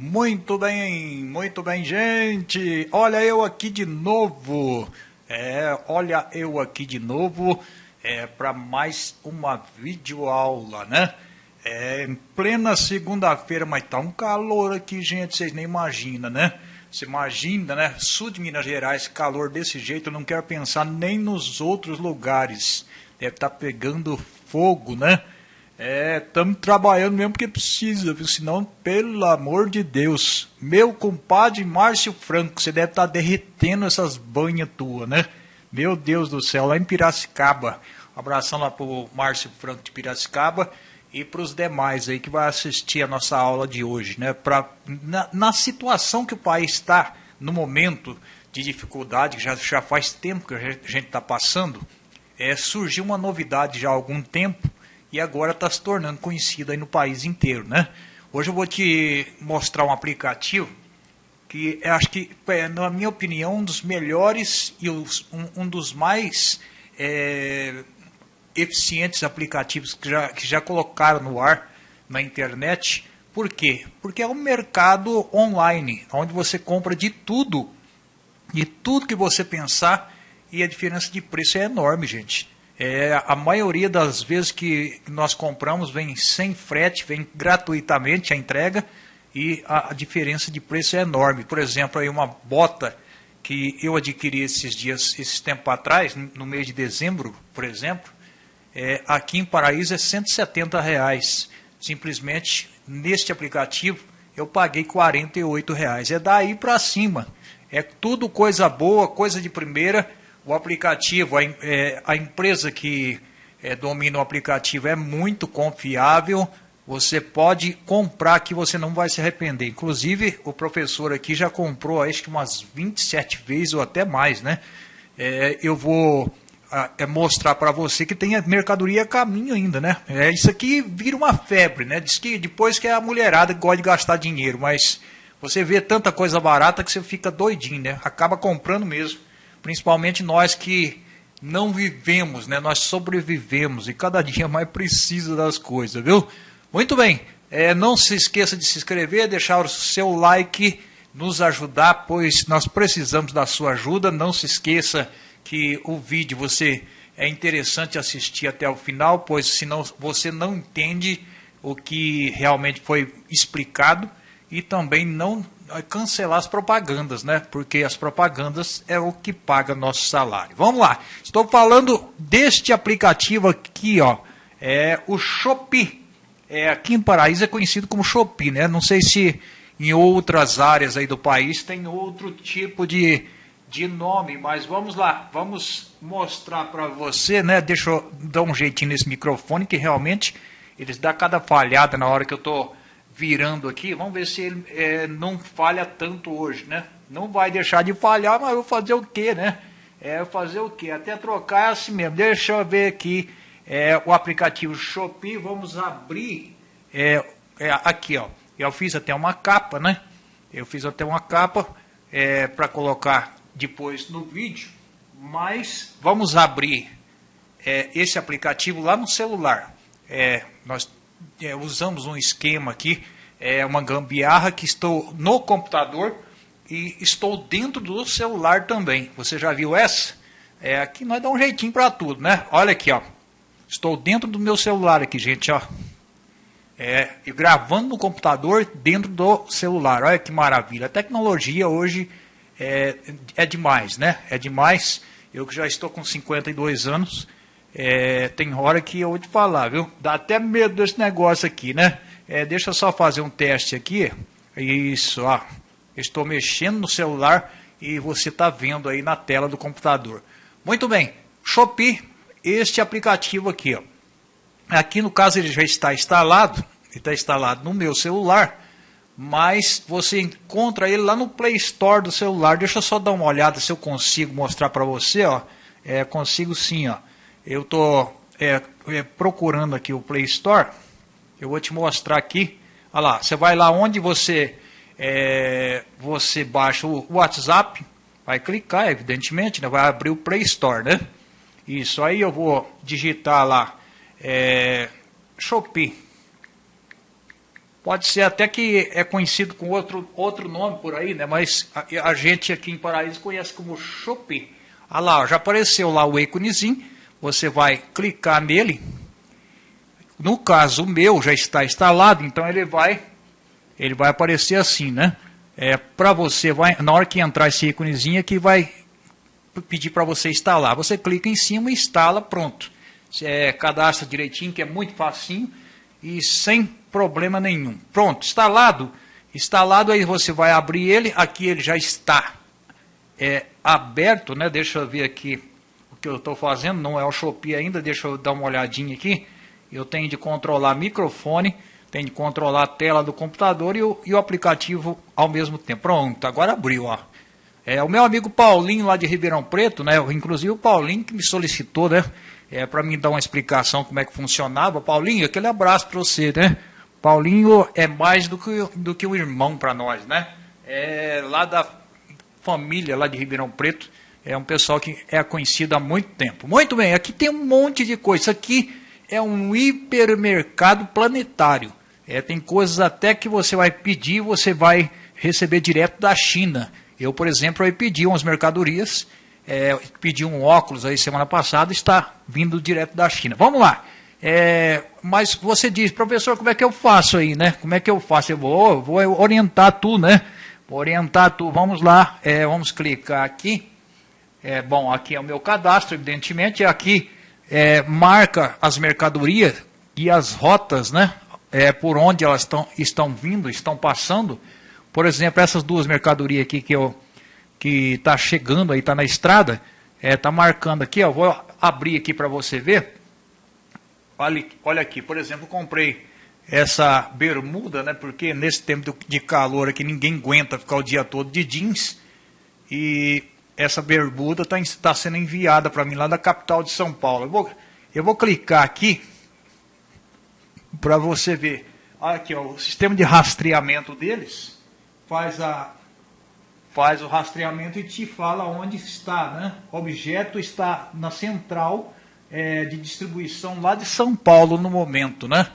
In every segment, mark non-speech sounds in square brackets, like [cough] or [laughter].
Muito bem, muito bem, gente. Olha eu aqui de novo. É, olha eu aqui de novo é, para mais uma videoaula, né? É, em plena segunda-feira, mas tá um calor aqui, gente, vocês nem imaginam, né? Você imagina, né? Sul de Minas Gerais, calor desse jeito, eu não quero pensar nem nos outros lugares. Deve estar tá pegando fogo, né? É, estamos trabalhando mesmo porque precisa, viu? Senão, pelo amor de Deus. Meu compadre Márcio Franco, você deve estar tá derretendo essas banhas tuas, né? Meu Deus do céu, lá em Piracicaba. Um abração lá pro Márcio Franco de Piracicaba e para os demais aí que vai assistir a nossa aula de hoje, né? Pra, na, na situação que o país está, no momento de dificuldade, que já, já faz tempo que a gente está passando, é, surgiu uma novidade já há algum tempo e agora está se tornando conhecida aí no país inteiro, né? Hoje eu vou te mostrar um aplicativo que eu acho que, é, na minha opinião, um dos melhores e os, um, um, dos mais é, eficientes aplicativos que já, que já colocaram no ar na internet. Por quê? Porque é um mercado online, onde você compra de tudo, de tudo que você pensar, e a diferença de preço é enorme, gente. É, a maioria das vezes que nós compramos vem sem frete, vem gratuitamente a entrega e a, a diferença de preço é enorme. Por exemplo, aí uma bota que eu adquiri esses dias, esses tempo atrás, no mês de dezembro, por exemplo, é, aqui em Paraíso é 170 reais. Simplesmente neste aplicativo eu paguei 48 reais. É daí para cima. É tudo coisa boa, coisa de primeira o aplicativo, a, é, a empresa que é, domina o aplicativo é muito confiável. Você pode comprar que você não vai se arrepender. Inclusive, o professor aqui já comprou acho que umas 27 vezes ou até mais, né? É, eu vou é mostrar para você que tem mercadoria a caminho ainda, né? É, isso aqui vira uma febre, né? Diz que depois que é a mulherada que gosta de gastar dinheiro, mas você vê tanta coisa barata que você fica doidinho, né? Acaba comprando mesmo principalmente nós que não vivemos, né? Nós sobrevivemos e cada dia [laughs] mais precisa das coisas, viu? Muito bem. É, não se esqueça de se inscrever, deixar o seu like, nos ajudar, pois nós precisamos da sua ajuda. Não se esqueça que o vídeo você é interessante assistir até o final, pois senão você não entende o que realmente foi explicado e também não cancelar as propagandas, né? Porque as propagandas é o que paga nosso salário. Vamos lá. Estou falando deste aplicativo aqui, ó. É o Shopee. É, aqui em Paraíso é conhecido como Shopee, né? Não sei se em outras áreas aí do país tem outro tipo de, de nome, mas vamos lá. Vamos mostrar para você, né? Deixa eu dar um jeitinho nesse microfone que realmente eles dão cada falhada na hora que eu estou virando aqui, vamos ver se ele é, não falha tanto hoje, né? Não vai deixar de falhar, mas eu vou fazer o quê, né? É fazer o quê? Até trocar é assim mesmo. Deixa eu ver aqui é, o aplicativo Shopee. Vamos abrir é, é, aqui, ó. Eu fiz até uma capa, né? Eu fiz até uma capa é, para colocar depois no vídeo. Mas vamos abrir é, esse aplicativo lá no celular. É, nós é, usamos um esquema aqui, é uma gambiarra que estou no computador e estou dentro do celular também. Você já viu essa? É, aqui nós dá um jeitinho para tudo, né? Olha aqui, ó. Estou dentro do meu celular aqui, gente, ó. É, e gravando no computador dentro do celular. Olha que maravilha. A tecnologia hoje é, é demais, né? É demais. Eu que já estou com 52 anos, é, tem hora que eu vou te falar, viu? Dá até medo desse negócio aqui, né? É, deixa eu só fazer um teste aqui. Isso, ó. Estou mexendo no celular e você está vendo aí na tela do computador. Muito bem. Shopee, este aplicativo aqui, ó. Aqui no caso ele já está instalado, está instalado no meu celular, mas você encontra ele lá no Play Store do celular. Deixa eu só dar uma olhada se eu consigo mostrar para você, ó. É, consigo sim, ó eu estou é, é, procurando aqui o Play Store. Eu vou te mostrar aqui. Olha lá, você vai lá onde você, é, você baixa o WhatsApp, vai clicar, evidentemente, né, vai abrir o Play Store, né? Isso, aí eu vou digitar lá é, shopee.com.br Pode ser até que é conhecido com outro, outro nome por aí, né? Mas a, a gente aqui em Paraíso conhece como Shopee. Ah lá, já apareceu lá o íconezinho. Você vai clicar nele. No caso, o meu já está instalado, então ele vai ele vai aparecer assim, né? É, para você, vai, na hora que entrar esse íconezinho aqui, vai pedir para você instalar. Você clica em cima e instala, pronto. É, cadastra direitinho, que é muito facinho e sem problema nenhum. Pronto, instalado. Instalado, aí você vai abrir ele. Aqui ele já está é, aberto, né? Deixa eu ver aqui que eu estou fazendo. Não é o Shopee ainda, deixa eu dar uma olhadinha aqui. Eu tenho de controlar microfone tem de controlar a tela do computador e o, e o aplicativo ao mesmo tempo. Pronto, agora abriu. Ó. É, o meu amigo Paulinho, lá de Ribeirão Preto, né, inclusive o Paulinho que me solicitou né, é, para me dar uma explicação como é que funcionava. Paulinho, aquele abraço para você. Né? Paulinho é mais do que, do que um irmão para nós. Né? É lá da família lá de Ribeirão Preto. É um pessoal que é conhecido há muito tempo. Muito bem, aqui tem um monte de coisa. Isso aqui é um hipermercado planetário. É, tem coisas até que você vai pedir, você vai receber direto da China. Eu, por exemplo, eu pedi umas mercadorias, é, pedi um óculos aí semana passada, está vindo direto da China. Vamos lá. É, mas você diz, professor, como é que eu faço aí, né? Como é que eu faço? Eu vou, vou orientar tu, né? Vou orientar tu. Vamos lá, é, vamos clicar aqui. É, bom, aqui é o meu cadastro, evidentemente. Aqui é, marca as mercadorias e as rotas, né? é, por onde elas tão, estão vindo, estão passando. Por exemplo, essas duas mercadorias aqui que eu que está chegando aí, está na estrada, está é, tá marcando aqui, ó, vou abrir aqui para você ver. Olha, olha aqui, por exemplo, comprei essa bermuda, né? Porque nesse tempo de calor aqui ninguém aguenta ficar o dia todo de jeans. E essa bermuda está tá sendo enviada para mim lá da capital de São Paulo. Eu vou, eu vou clicar aqui para você ver. Aqui, ó, o sistema de rastreamento deles faz, a, faz o rastreamento e te fala onde está. Né? O objeto está na central é, de distribuição lá de São Paulo no momento. Né?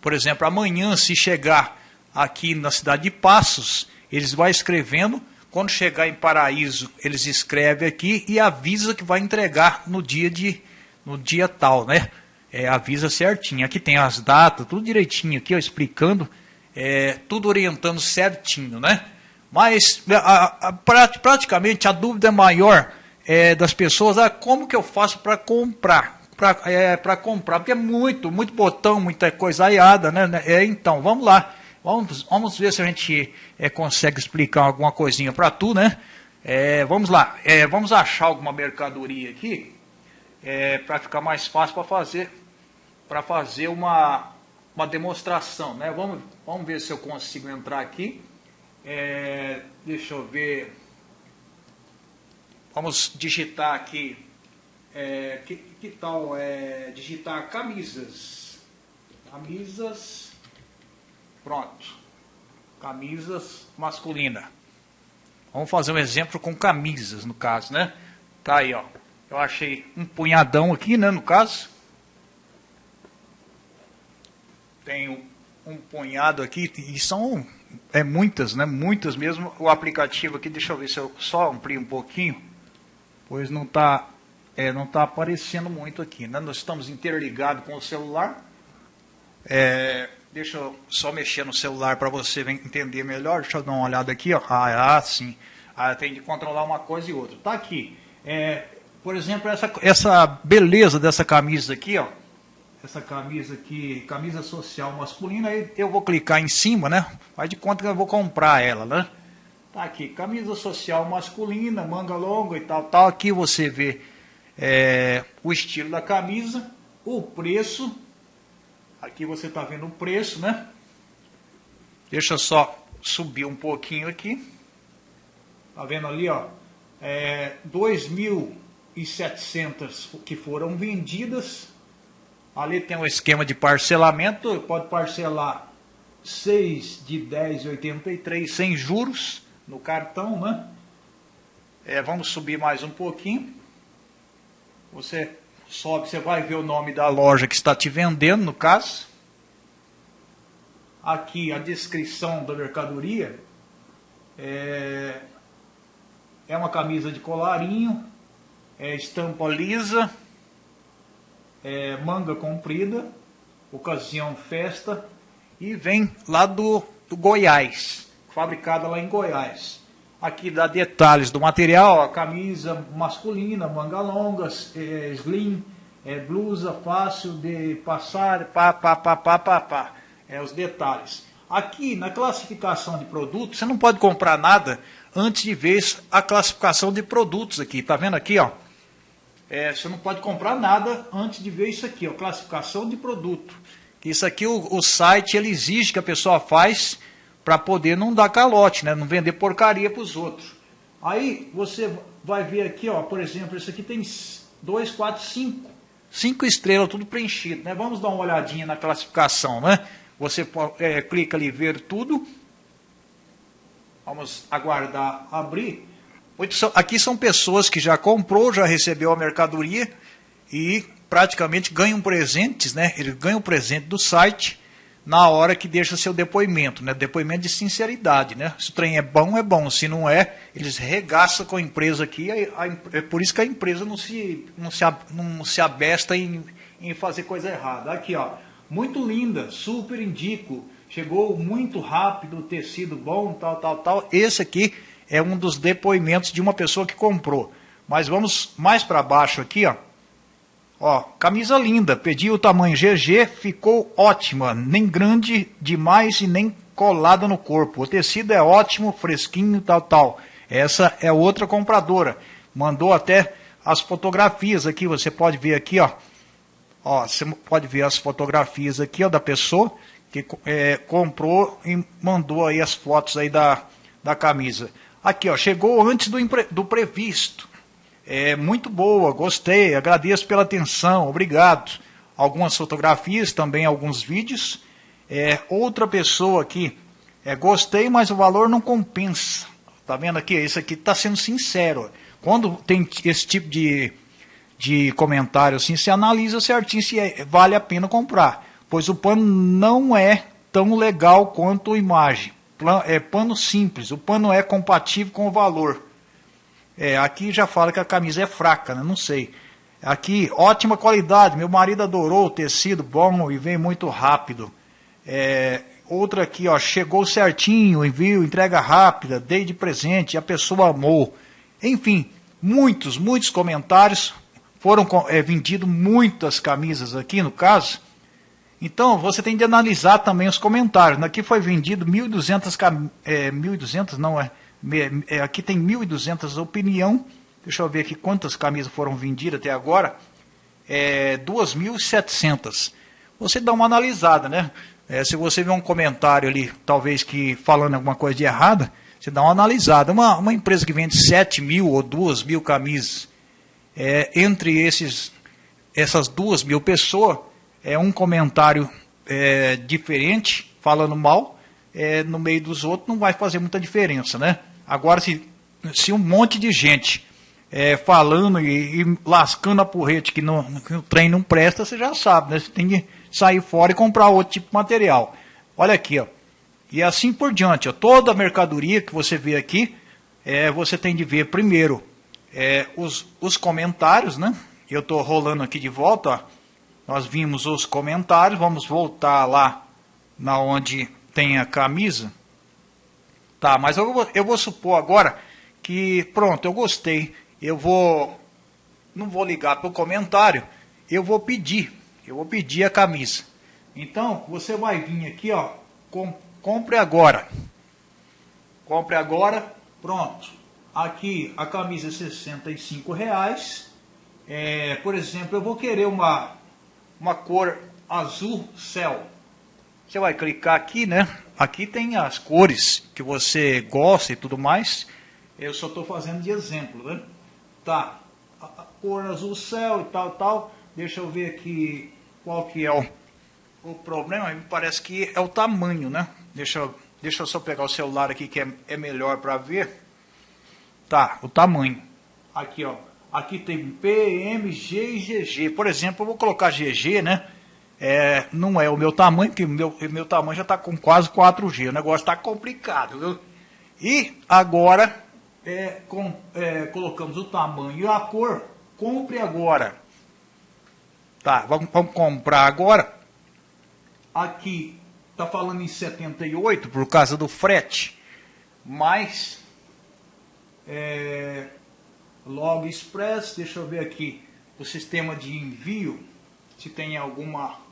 Por exemplo, amanhã, se chegar aqui na cidade de Passos, eles vão escrevendo. Quando chegar em Paraíso, eles escrevem aqui e avisa que vai entregar no dia de no dia tal, né? é, avisa certinho. Aqui tem as datas, tudo direitinho aqui, ó, explicando, é, tudo orientando certinho, né? Mas a, a, praticamente a dúvida maior é, das pessoas é como que eu faço para comprar, para é, comprar, porque é muito, muito botão, muita coisa aiada, né? É, então, vamos lá, vamos, vamos ver se a gente é, consegue explicar alguma coisinha para tu, né? É, vamos lá, é, vamos achar alguma mercadoria aqui para ficar mais fácil para fazer para fazer uma, uma demonstração. Né? Vamos, vamos ver se eu consigo entrar aqui. Deixa eu ver. Vamos digitar aqui. Que, que tal digitar camisas? Camisas. Pronto. Camisas masculina. Vamos fazer um exemplo com camisas, no caso, né? Tá aí, ó. Eu achei um punhadão aqui, né, no caso. Tenho um punhado aqui, e são é muitas, né? Muitas mesmo. O aplicativo aqui, deixa eu ver se eu só amplio um pouquinho, pois não está é, não tá aparecendo muito aqui, né? Nós estamos interligados com o celular. É, deixa eu só mexer no celular para você entender melhor. Deixa eu dar uma olhada aqui, ó. Ah, ah sim. Ah, tem de controlar uma coisa e outra. Tá aqui. É, por exemplo, essa, essa beleza dessa camisa aqui, ó. Essa camisa aqui, camisa social masculina, eu vou clicar em cima, né? Faz de conta que eu vou comprar ela, né? Tá aqui, camisa social masculina, manga longa e tal, tal. Aqui você vê é, o estilo da camisa, o preço. Aqui você está vendo o preço, né? Deixa eu só subir um pouquinho aqui. Tá vendo ali, ó? É, 2.000 700 que foram vendidas. Ali tem um esquema de parcelamento, pode parcelar 6 de 10,83 sem juros no cartão, né? É, vamos subir mais um pouquinho. Você sobe, você vai ver o nome da loja que está te vendendo, no caso. aqui a descrição da mercadoria. É, é uma camisa de colarinho, é estampa lisa, é manga comprida, ocasião festa e vem lá do, do Goiás, fabricada lá em Goiás. Aqui dá detalhes do material, a camisa masculina, manga longas, é, slim, é, blusa fácil de passar, pá, pá, pá, pá, pá, pá. É os detalhes. Aqui na classificação de produtos, você não pode comprar nada antes de ver a classificação de produtos aqui. Tá vendo aqui, ó? É, você não pode comprar nada antes de ver isso aqui, ó, classificação de produto. Isso aqui o, o site ele exige que a pessoa faz para poder não dar calote, né? não vender porcaria para os outros. Aí você vai ver aqui, ó, por exemplo, isso aqui tem 2, 4, 5. 5 estrelas, tudo preenchido. Né? Vamos dar uma olhadinha na classificação. Né? Você é, clica ali ver tudo. Vamos aguardar abrir. Aqui são pessoas que já comprou, já recebeu a mercadoria e praticamente ganham presentes, né? Eles ganham presente do site na hora que deixa seu depoimento, né? Depoimento de sinceridade, né? Se o trem é bom, é bom. Se não é, eles regaçam com a empresa aqui. A, a, é por isso que a empresa não se, não se, não se abesta em, em fazer coisa errada. Aqui, ó. Muito linda, super indico. Chegou muito rápido, tecido bom, tal, tal, tal. Esse aqui é um dos depoimentos de uma pessoa que comprou. Mas vamos mais para baixo aqui, ó. Ó, camisa linda, pedi o tamanho GG, ficou ótima, nem grande demais e nem colada no corpo. O tecido é ótimo, fresquinho, tal, tal. Essa é outra compradora. Mandou até as fotografias aqui, você pode ver aqui, ó. Ó, você pode ver as fotografias aqui, ó, da pessoa que é, comprou e mandou aí as fotos aí da, da camisa. Aqui, ó, chegou antes do, do previsto é muito boa, gostei, agradeço pela atenção, obrigado. Algumas fotografias, também alguns vídeos. É, outra pessoa aqui, é, gostei, mas o valor não compensa. Tá vendo aqui? Isso aqui está sendo sincero. Quando tem esse tipo de, de comentário assim, você analisa certinho se é, vale a pena comprar. Pois o pano não é tão legal quanto a imagem. É pano simples, o pano é compatível com o valor. É, aqui já fala que a camisa é fraca, né? não sei. Aqui, ótima qualidade, meu marido adorou o tecido bom e vem muito rápido. É, outra aqui, ó, chegou certinho, envio, entrega rápida, dei de presente, a pessoa amou. Enfim, muitos, muitos comentários. Foram é, muitas camisas aqui, no caso. Então, você tem de analisar também os comentários. Aqui foi vendido 1.200 camisas, é, 1.200 não é, aqui tem 1.200 opinião. Deixa eu ver aqui quantas camisas foram vendidas até agora. É, 2.700. Você dá uma analisada, né? É, se você vê um comentário ali, talvez que falando alguma coisa de errada, você dá uma analisada. Uma, uma empresa que vende 7 mil ou 2 mil camisas, é, entre esses, essas 2 mil pessoas, é um comentário é, diferente, falando mal, é, no meio dos outros não vai fazer muita diferença, né? Agora, se, se um monte de gente é, falando e, e, lascando a porrete que, no, que o trem não presta, você já sabe, né? Você tem que sair fora e comprar outro tipo de material. Olha aqui, ó. E assim por diante, ó. Toda a mercadoria que você vê aqui, é, você tem de ver primeiro é, os, os comentários, né? Eu estou rolando aqui de volta, ó. Nós vimos os comentários, vamos voltar lá na onde tem a camisa. Tá, mas eu vou, eu vou supor agora que, pronto, eu gostei. Eu vou, não vou ligar para o comentário, eu vou pedir, eu vou pedir a camisa. Então, você vai vir aqui, ó, com, compre agora. Compre agora, pronto. Aqui a camisa é 65 reais. É, por exemplo, eu vou querer uma, uma cor azul céu. Você vai clicar aqui, né? Aqui tem as cores que você gosta e tudo mais. Eu só estou fazendo de exemplo, né? Tá, a, cor azul céu e tal, tal. Deixa eu ver aqui qual que é o, o problema. Me parece que é o tamanho, né? Deixa eu, deixa eu só pegar o celular aqui que é, é melhor para ver. Tá, o tamanho. Aqui, ó. Aqui tem P, M, G e GG. Por exemplo, eu vou colocar GG, né? É, não é o meu tamanho, porque o meu, meu tamanho já está com quase 4G. O negócio está complicado, viu? E agora é, com, é, colocamos o tamanho e a cor. Compre agora. Tá, vamos, vamos comprar agora. Aqui está falando em 78 por causa do frete. Mas é, Log Express, deixa eu ver aqui o sistema de envio, se tem alguma...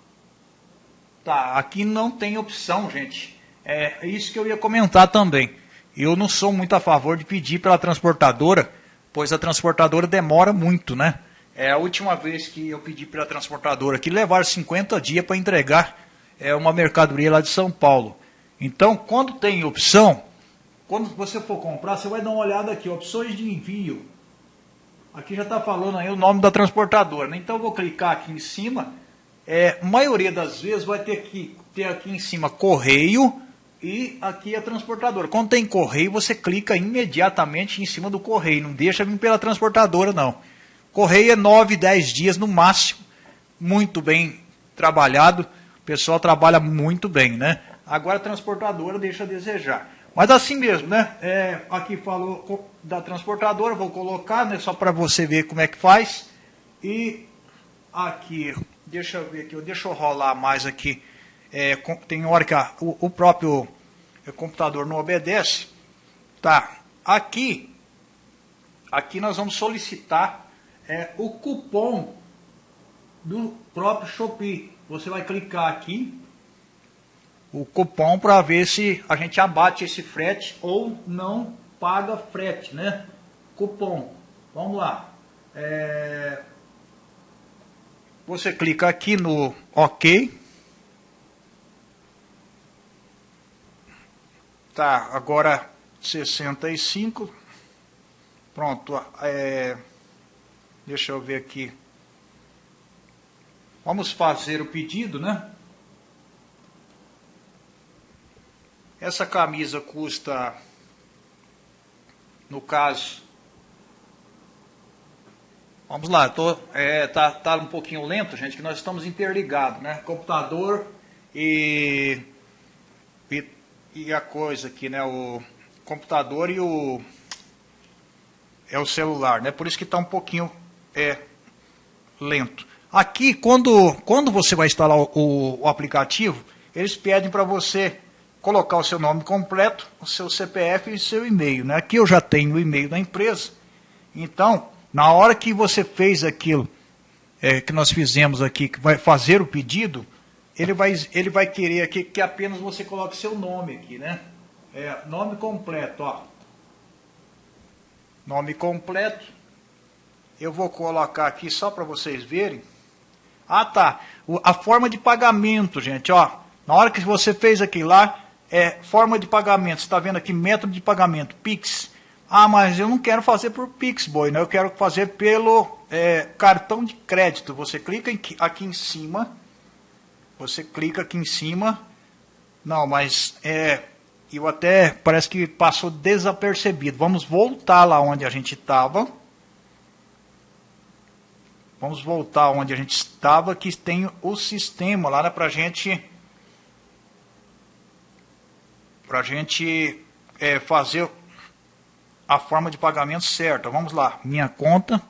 Tá, aqui não tem opção, gente. É isso que eu ia comentar também. Eu não sou muito a favor de pedir pela transportadora, pois a transportadora demora muito, né? É a última vez que eu pedi pela transportadora que levaram 50 dias para entregar é, uma mercadoria lá de São Paulo. Então, quando tem opção, quando você for comprar, você vai dar uma olhada aqui, opções de envio. Aqui já está falando aí o nome da transportadora, né? Então eu vou clicar aqui em cima. É, maioria das vezes vai ter que ter aqui em cima correio e aqui a transportadora. Quando tem correio, você clica imediatamente em cima do correio. Não deixa vir pela transportadora, não. Correio é 9, 10 dias no máximo. Muito bem trabalhado. O pessoal trabalha muito bem, né? Agora a transportadora deixa a desejar. Mas assim mesmo, né? É, aqui falou da transportadora, vou colocar, né? Só para você ver como é que faz. E aqui, deixa eu ver aqui, deixa eu rolar mais aqui. É, tem hora que a, o, o, próprio computador não obedece. Tá, aqui, aqui nós vamos solicitar é, o cupom do próprio Shopee. Você vai clicar aqui, o cupom para ver se a gente abate esse frete ou não paga frete, né? Cupom. Vamos lá. É... Você clica aqui no OK. Tá, agora 65. Pronto. É... Deixa eu ver aqui. Vamos fazer o pedido, né? Essa camisa custa, no caso, vamos lá, tô, é, tá, tá um pouquinho lento, gente, que nós estamos interligados, né? Computador e, e, e a coisa aqui, né? O computador e o é o celular, né? Por isso que está um pouquinho é, lento. Aqui, quando, quando você vai instalar o, o aplicativo, eles pedem para você colocar o seu nome completo, o seu CPF e o seu e-mail. Né? Aqui eu já tenho o e-mail da empresa. Então, na hora que você fez aquilo é, que nós fizemos aqui, que vai fazer o pedido, ele vai, ele vai querer aqui que apenas você coloque seu nome aqui, né? É, nome completo, ó. Nome completo. Eu vou colocar aqui só para vocês verem. Ah, tá. O, a forma de pagamento, gente, ó. Na hora que você fez aqui lá, é, forma de pagamento, você está vendo aqui, método de pagamento, Pix. Ah, mas eu não quero fazer por Pix, boy, né? eu quero fazer pelo é, cartão de crédito. Você clica aqui em cima, você clica aqui em cima. Não, mas é, eu até parece que passou desapercebido. Vamos voltar lá onde a gente estava. Vamos voltar onde a gente estava, que tem o sistema lá né, para gente para gente é, fazer a forma de pagamento certa. Vamos lá, minha conta.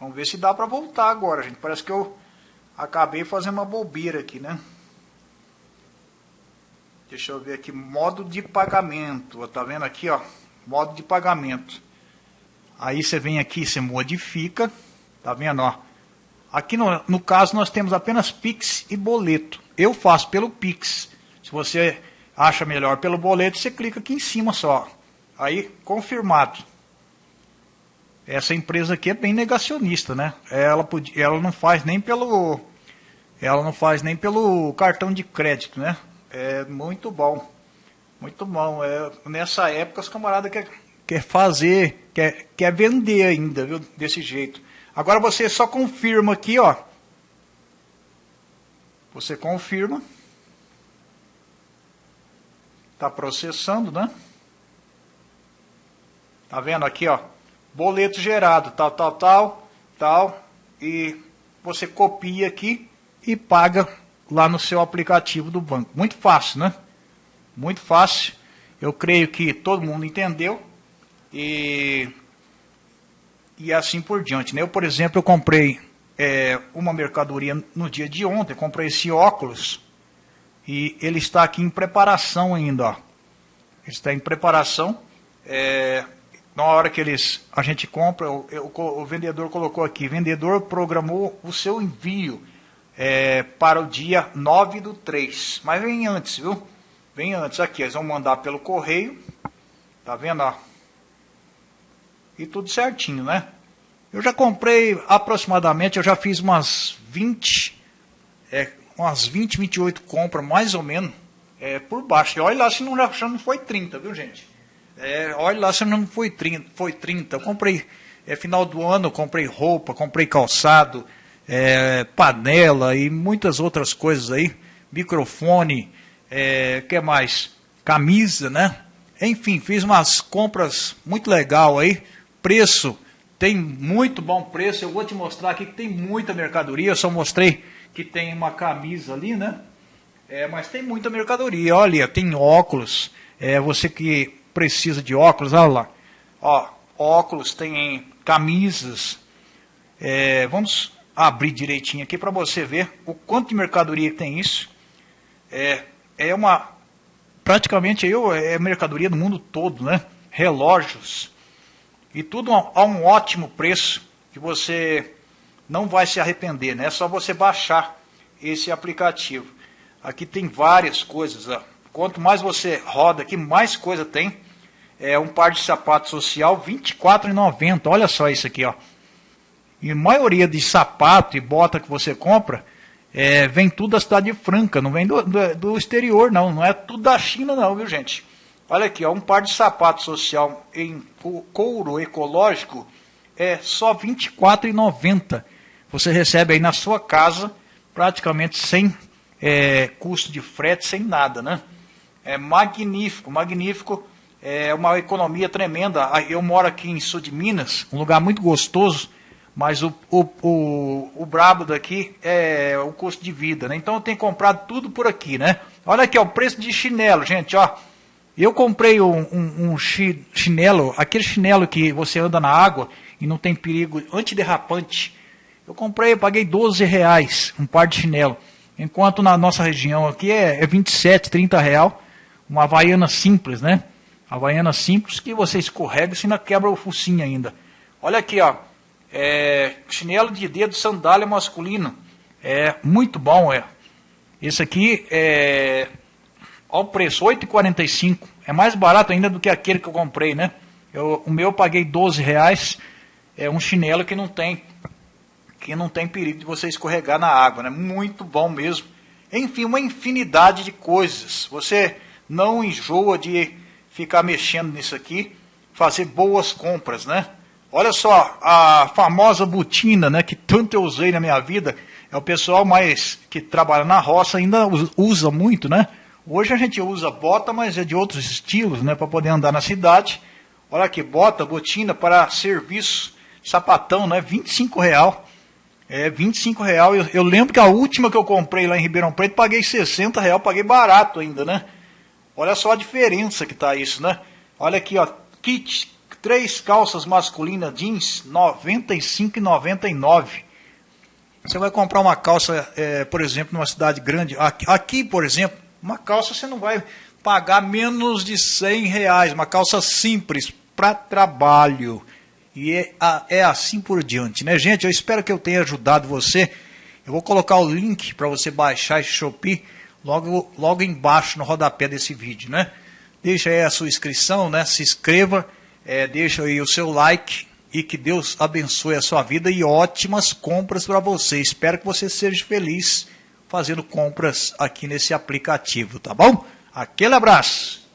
Vamos ver se dá para voltar agora, gente. Parece que eu acabei fazendo uma bobeira aqui, né? Deixa eu ver aqui, modo de pagamento. Tá vendo aqui, ó? Modo de pagamento. Aí você vem aqui, você modifica. Tá vendo, ó? Aqui no, no caso nós temos apenas Pix e boleto. Eu faço pelo Pix. Se você acha melhor pelo boleto, você clica aqui em cima só. Aí, confirmado. Essa empresa aqui é bem negacionista, né? Ela, podia, ela não faz nem pelo ela não faz nem pelo cartão de crédito, né? É muito bom. Muito bom. É, nessa época os camaradas quer, quer fazer, quer, quer vender ainda, viu? Desse jeito. Agora você só confirma aqui, ó. Você confirma. Está processando, né? Tá vendo aqui, ó? Boleto gerado, tal, tal, tal, tal. E você copia aqui e paga lá no seu aplicativo do banco. Muito fácil, né? Muito fácil. Eu creio que todo mundo entendeu e, e assim por diante. Né? Eu, por exemplo, eu comprei é, uma mercadoria no dia de ontem, comprei esse óculos e ele está aqui em preparação ainda. Ó. Está em preparação. É, na hora que eles, a gente compra, o, o, o vendedor colocou aqui, vendedor programou o seu envio é, para o dia 9 do 3. Mas vem antes, viu? Vem antes aqui, eles vão mandar pelo correio. Tá vendo, ó? E tudo certinho, né? Eu já comprei aproximadamente, eu já fiz umas 20, é, umas 20, 28 compras, mais ou menos, é, por baixo. E olha lá se não, já não foi 30, viu, gente? É, olha lá se não foi 30. Foi 30. Eu comprei, é, final do ano, comprei roupa, comprei calçado, é, panela e muitas outras coisas aí, microfone, é, que mais? Camisa, né? Enfim, fiz umas compras muito legal aí, preço tem muito bom preço. Eu vou te mostrar aqui que tem muita mercadoria. Eu só mostrei que tem uma camisa ali, né? É, mas tem muita mercadoria. Olha, tem óculos. É, você que precisa de óculos, olha lá. Ó, óculos, tem camisas. É, vamos abrir direitinho aqui para você ver o quanto de mercadoria tem isso. É, é uma praticamente eu é mercadoria do mundo todo, né? Relógios e tudo a um ótimo preço que você não vai se arrepender, né? É só você baixar esse aplicativo. Aqui tem várias coisas. Ó. Quanto mais você roda aqui, mais coisa tem. É um par de sapato social, R$ 24,90. Olha só isso aqui, ó. E maioria de sapato e bota que você compra é, vem tudo da cidade de Franca, não vem do, do, do, exterior, não. Não é tudo da China, não, viu, gente? Olha aqui, ó, um par de sapato social em couro ecológico é só R$ 24,90. Você recebe aí na sua casa, praticamente sem é, custo de frete, sem nada, né? É magnífico, magnífico. É uma economia tremenda. Eu moro aqui em sul de Minas, um lugar muito gostoso mas o, o, o, o brabo daqui é o custo de vida, né? Então eu tenho comprado tudo por aqui, né? Olha aqui, ó, o preço de chinelo, gente, ó. Eu comprei um, um, um chinelo, aquele chinelo que você anda na água e não tem perigo antiderrapante. Eu comprei, eu paguei 12 reais um par de chinelo. Enquanto na nossa região aqui é, é 27, 30 real. Uma havaiana simples, né? Havaiana simples que você escorrega e ainda quebra o focinho ainda. Olha aqui, ó. É, chinelo de dedo, sandália masculino. É muito bom, é. Esse aqui é. Olha o preço, R$ 8,45. É mais barato ainda do que aquele que eu comprei, né? Eu, o meu eu paguei 12 reais. É um chinelo que não tem que não tem perigo de você escorregar na água, né? Muito bom mesmo. Enfim, uma infinidade de coisas. Você não enjoa de ficar mexendo nisso aqui, fazer boas compras, né? Olha só, a famosa botina, né, que tanto eu usei na minha vida, é o pessoal mais que trabalha na roça ainda usa muito, né? Hoje a gente usa bota, mas é de outros estilos, né, para poder andar na cidade. Olha aqui, bota, botina para serviço, sapatão, né, 25 real. É, 25 real. Eu, eu lembro que a última que eu comprei lá em Ribeirão Preto, paguei 60 real, paguei barato ainda, né? Olha só a diferença que tá isso, né? Olha aqui, ó, kit Três calças masculinas jeans, R$ 95,99. Você vai comprar uma calça, é, por exemplo, numa cidade grande. Aqui, aqui, por exemplo, uma calça você não vai pagar menos de 100 reais. Uma calça simples para trabalho. E é, é assim por diante, né, gente? Eu espero que eu tenha ajudado você. Eu vou colocar o link para você baixar esse Shopee logo, logo embaixo no rodapé desse vídeo, né? Deixa aí a sua inscrição, né? Se inscreva é, deixa aí o seu like e que Deus abençoe a sua vida e ótimas compras para você. Espero que você seja feliz fazendo compras aqui nesse aplicativo, tá bom? Aquele abraço!